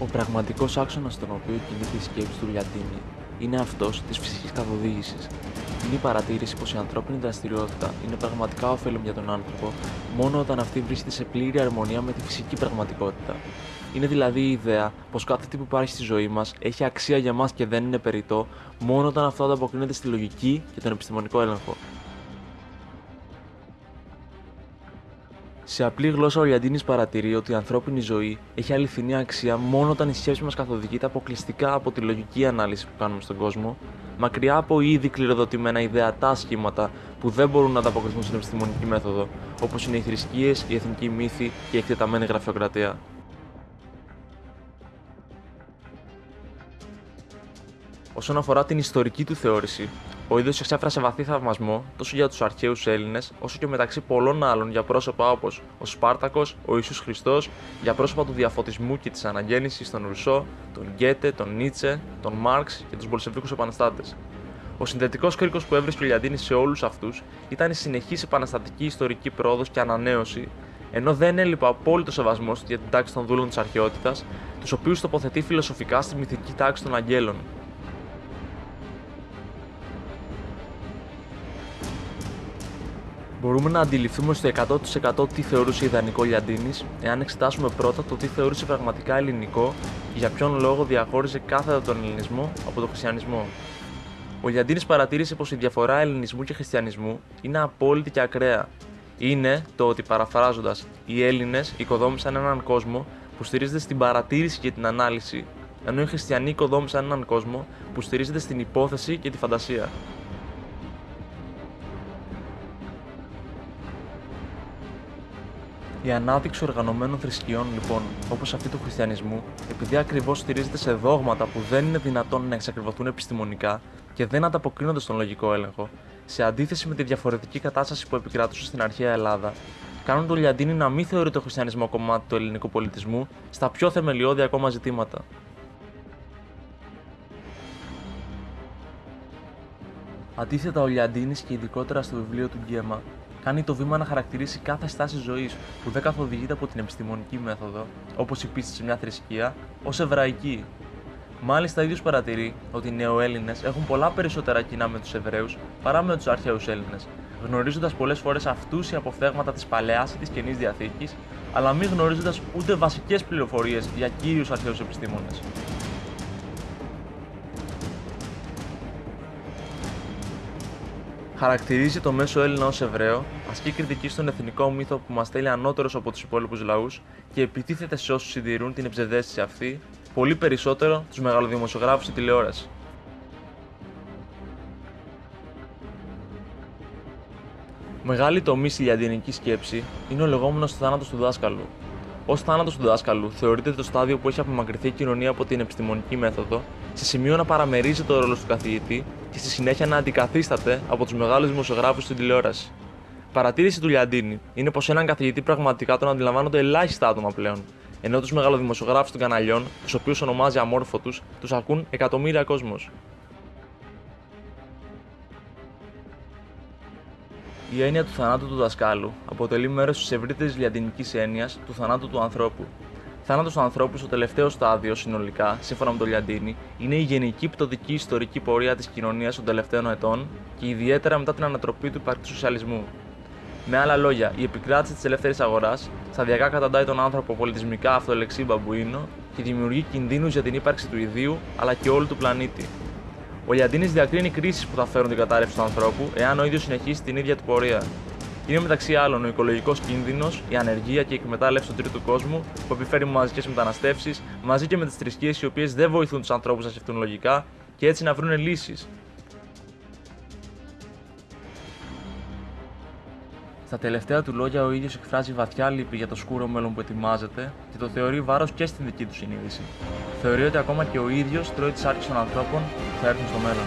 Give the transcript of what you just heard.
Ο πραγματικός άξονας στον οποίο κινείται η σκέψη του Λιαντίνη είναι αυτός της φυσικής καθοδήγησης. Είναι η παρατήρηση πως η ανθρώπινη δραστηριότητα είναι πραγματικά ωφέλιμη για τον άνθρωπο μόνο όταν αυτή βρίσκεται σε πλήρη αρμονία με τη φυσική πραγματικότητα. Είναι δηλαδή η ιδέα πως κάθε τι που υπάρχει στη ζωή μας έχει αξία για μας και δεν είναι περιττό μόνο όταν αυτό ανταποκρίνεται στη λογική και τον επιστημονικό έλεγχο. Σε απλή γλώσσα, ο Λιαντίνης παρατηρεί ότι η ανθρώπινη ζωή έχει αληθινή αξία μόνο όταν η σκέψη μας καθοδηγείται αποκλειστικά από τη λογική ανάλυση που κάνουμε στον κόσμο, μακριά από ήδη κληροδοτημένα ιδεατά σχήματα που δεν μπορούν να ανταποκριθούν στην επιστημονική μέθοδο, όπως είναι οι θρησκείες, η εθνική μύθη και η εκτεταμένη γραφειοκρατία. Όσον αφορά την ιστορική του θεώρηση, ο ίδιο εξέφρασε βαθύ θαυμασμό τόσο για τους αρχαίους Έλληνες, όσο και μεταξύ πολλών άλλων για πρόσωπα όπως ο Σπάρτακος, ο Ισού Χριστός, για πρόσωπα του διαφωτισμού και της αναγέννησης των Ρουσό, τον Γκέτε, τον Νίτσε, τον Μάρξ και τους Μπολσεβίκους επαναστάτες. Ο συνδετικός κρίκος που έβρισκε ο Λιαντίνη σε όλους αυτούς ήταν η συνεχής επαναστατική ιστορική πρόοδος και ανανέωση, ενώ δεν έλειπε απόλυτο σεβασμός για την τάξη των δούλων της αρχαιότητας, τους οποίους τοποθετεί φιλοσοφικά στη μυθική τάξη των Αγγέλων, Μπορούμε να αντιληφθούμε στο 100% τι θεωρούσε ιδανικό Λιαντίνης, εάν εξετάσουμε πρώτα το τι θεωρούσε πραγματικά ελληνικό και για ποιον λόγο διαχώριζε κάθετα τον ελληνισμό από τον χριστιανισμό. Ο Λιαντίνης παρατήρησε πως η διαφορά ελληνισμού και χριστιανισμού είναι απόλυτη και ακραία. Είναι το ότι, παραφράζοντας, οι Έλληνες οικοδόμησαν έναν κόσμο που στηρίζεται στην παρατήρηση και την ανάλυση, ενώ οι χριστιανοί οικοδόμησαν έναν κόσμο που στηρίζεται στην υπόθεση και τη φαντασία. Η ανάδειξη οργανωμένων θρησκειών, λοιπόν, όπως αυτή του χριστιανισμού, επειδή ακριβώς στηρίζεται σε δόγματα που δεν είναι δυνατόν να εξακριβωθούν επιστημονικά και δεν ανταποκρίνονται στον λογικό έλεγχο, σε αντίθεση με τη διαφορετική κατάσταση που επικράτησε στην αρχαία Ελλάδα, κάνουν τον Λιαντίνη να μην θεωρεί το χριστιανισμό κομμάτι του ελληνικού πολιτισμού στα πιο θεμελιώδη ακόμα ζητήματα. Αντίθετα, ο Λιαντίνης και ειδικότερα στο βιβλίο του Γκέμα κάνει το βήμα να χαρακτηρίσει κάθε στάση ζωής που δεν καθοδηγείται από την επιστημονική μέθοδο, όπως η πίστη σε μια θρησκεία, ως εβραϊκή. Μάλιστα, ίδιος παρατηρεί ότι οι νεοέλληνες έχουν πολλά περισσότερα κοινά με τους Εβραίους παρά με τους αρχαίους Έλληνες, γνωρίζοντας πολλές φορές αυτούσια αποφθέγματα της παλαιάς ή της καινής διαθήκης, αλλά μη γνωρίζοντας ούτε βασικές πληροφορίες για κύριους αρχαίους επιστήμονες. Χαρακτηρίζει το μέσο Έλληνα ως Εβραίο, ασκεί κριτική στον εθνικό μύθο που μας θέλει ανώτερος από τους υπόλοιπους λαούς και επιτίθεται σε όσους συντηρούν την ψευδέστηση αυτή, πολύ περισσότερο τους μεγαλοδημοσιογράφους στη τηλεόραση. Μεγάλη τομή στη λιαντινική σκέψη είναι ο λεγόμενος θάνατος του δάσκαλου. Ω θάνατος του δάσκαλου θεωρείται το στάδιο που έχει απομακρυνθεί η κοινωνία από την επιστημονική μέθοδο, σε σημείο να παραμερίζει το ρόλο του καθηγητή και στη συνέχεια να αντικαθίσταται από τους μεγάλους δημοσιογράφους στην τηλεόραση. Παρατήρηση του Λιαντίνη είναι πως έναν καθηγητή πραγματικά τον αντιλαμβάνονται ελάχιστα άτομα πλέον, ενώ τους μεγαλοδημοσιογράφους των καναλιών, τους οποίους ονομάζει αμόρφωτους, τους ακούν εκατομμύρια κόσμος. Η έννοια του θανάτου του δασκάλου αποτελεί μέρος της ευρύτερης λιαντινικής έννοιας του θανάτου του ανθρώπου, θάνατος του ανθρώπου στο τελευταίο στάδιο συνολικά, σύμφωνα με τον Λιαντίνη, είναι η γενική πτωτική ιστορική πορεία της κοινωνίας των τελευταίων ετών και ιδιαίτερα μετά την ανατροπή του υπαρκτού σοσιαλισμού. Με άλλα λόγια, η επικράτηση της ελεύθερης αγοράς σταδιακά καταντάει τον άνθρωπο πολιτισμικά αυτολεξή μπαμπουίνο και δημιουργεί κινδύνους για την ύπαρξη του ιδίου αλλά και όλου του πλανήτη. Ο Λιαντίνης διακρίνει κρίσεις που θα φέρουν την κατάρρευση του ανθρώπου εάν ο ίδιος συνεχίσει την ίδια του πορεία είναι μεταξύ άλλων ο οικολογικός κίνδυνος, η ανεργία και η εκμετάλλευση του τρίτου κόσμου που επιφέρει μαζικές μεταναστεύσεις, μαζί και με τις θρησκείες οι οποίες δεν βοηθούν τους ανθρώπους να σκεφτούν λογικά και έτσι να βρουν λύσεις. Στα τελευταία του λόγια, ο ίδιος εκφράζει βαθιά λύπη για το σκούρο μέλλον που ετοιμάζεται και το θεωρεί βάρος και στην δική του συνείδηση. Θεωρεί ότι ακόμα και ο ίδιος τρώει τις άρχες των ανθρώπων που θα έρθουν στο μέλλον.